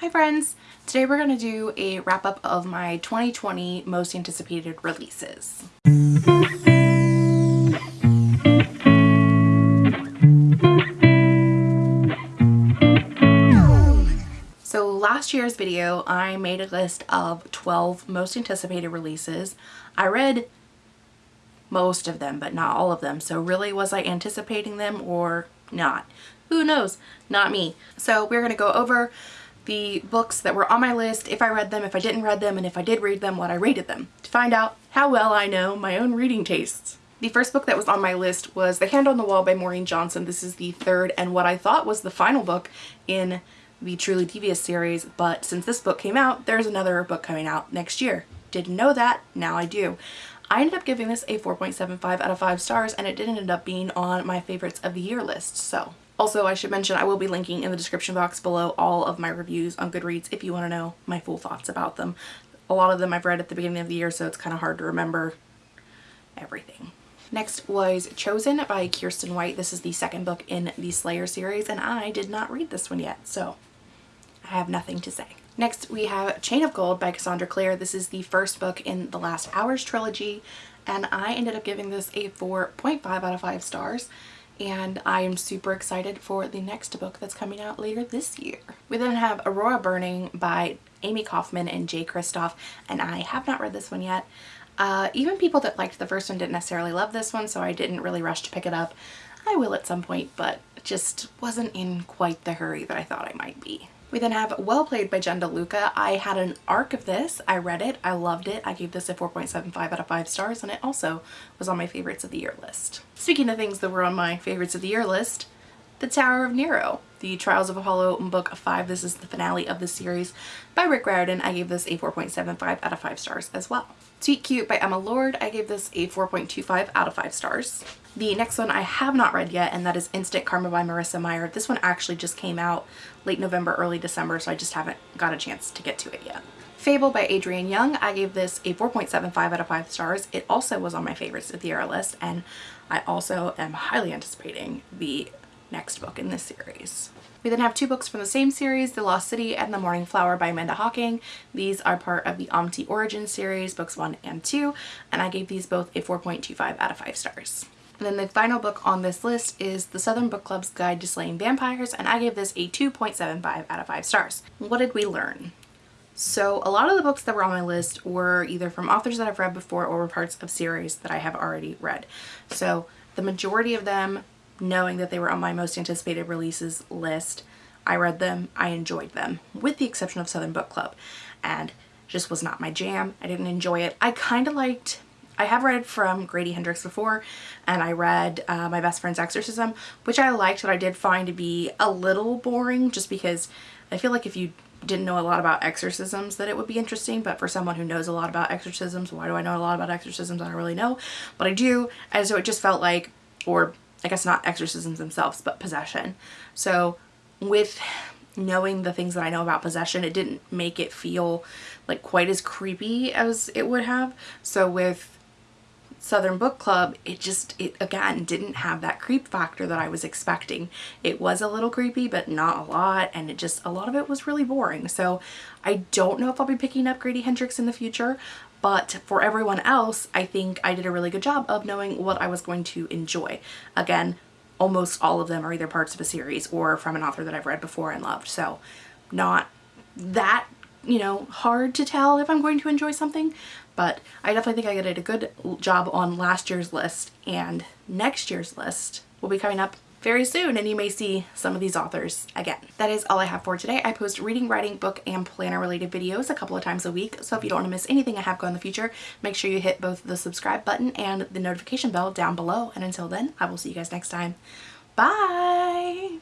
Hi friends! Today we're going to do a wrap up of my 2020 most anticipated releases. So last year's video I made a list of 12 most anticipated releases. I read most of them but not all of them so really was I anticipating them or not? Who knows? Not me. So we're going to go over the books that were on my list, if I read them, if I didn't read them, and if I did read them, what I rated them, to find out how well I know my own reading tastes. The first book that was on my list was The Hand on the Wall by Maureen Johnson. This is the third and what I thought was the final book in the Truly Devious series, but since this book came out, there's another book coming out next year. Didn't know that, now I do. I ended up giving this a 4.75 out of 5 stars and it didn't end up being on my favorites of the year list, so also, I should mention I will be linking in the description box below all of my reviews on Goodreads if you want to know my full thoughts about them. A lot of them I've read at the beginning of the year, so it's kind of hard to remember everything. Next was Chosen by Kiersten White. This is the second book in the Slayer series, and I did not read this one yet, so I have nothing to say. Next, we have Chain of Gold by Cassandra Clare. This is the first book in the Last Hours trilogy, and I ended up giving this a 4.5 out of 5 stars and I am super excited for the next book that's coming out later this year. We then have Aurora Burning by Amie Kaufman and Jay Kristoff and I have not read this one yet. Uh, even people that liked the first one didn't necessarily love this one so I didn't really rush to pick it up. I will at some point but just wasn't in quite the hurry that I thought I might be. We then have Well Played by Jen DeLuca. I had an arc of this. I read it. I loved it. I gave this a 4.75 out of 5 stars and it also was on my favorites of the year list. Speaking of things that were on my favorites of the year list, The Tower of Nero, The Trials of Apollo Book 5. This is the finale of the series by Rick Riordan. I gave this a 4.75 out of 5 stars as well. Sweet Cute by Emma Lord. I gave this a 4.25 out of 5 stars. The next one I have not read yet and that is Instant Karma by Marissa Meyer. This one actually just came out late November, early December, so I just haven't got a chance to get to it yet. Fable by Adrienne Young. I gave this a 4.75 out of 5 stars. It also was on my favorites of the year list and I also am highly anticipating the next book in this series. We then have two books from the same series, The Lost City and The Morning Flower by Amanda Hocking. These are part of the Omte Origin series, books 1 and 2, and I gave these both a 4.25 out of 5 stars. And then the final book on this list is The Southern Book Club's Guide to Slaying Vampires and I gave this a 2.75 out of 5 stars. What did we learn? So a lot of the books that were on my list were either from authors that I've read before or were parts of series that I have already read. So the majority of them, knowing that they were on my most anticipated releases list, I read them, I enjoyed them, with the exception of Southern Book Club. And just was not my jam. I didn't enjoy it. I kind of liked I have read from Grady Hendrix before and I read uh, My Best Friend's Exorcism which I liked but I did find to be a little boring just because I feel like if you didn't know a lot about exorcisms that it would be interesting but for someone who knows a lot about exorcisms why do I know a lot about exorcisms I don't really know but I do and so it just felt like or I guess not exorcisms themselves but possession. So with knowing the things that I know about possession it didn't make it feel like quite as creepy as it would have. So with Southern Book Club, it just, it again didn't have that creep factor that I was expecting. It was a little creepy, but not a lot, and it just, a lot of it was really boring. So I don't know if I'll be picking up Grady Hendrix in the future, but for everyone else, I think I did a really good job of knowing what I was going to enjoy. Again, almost all of them are either parts of a series or from an author that I've read before and loved. So not that you know, hard to tell if I'm going to enjoy something, but I definitely think I did a good job on last year's list and next year's list will be coming up very soon and you may see some of these authors again. That is all I have for today. I post reading, writing, book, and planner related videos a couple of times a week. So if you don't want to miss anything I have going in the future, make sure you hit both the subscribe button and the notification bell down below. And until then, I will see you guys next time. Bye!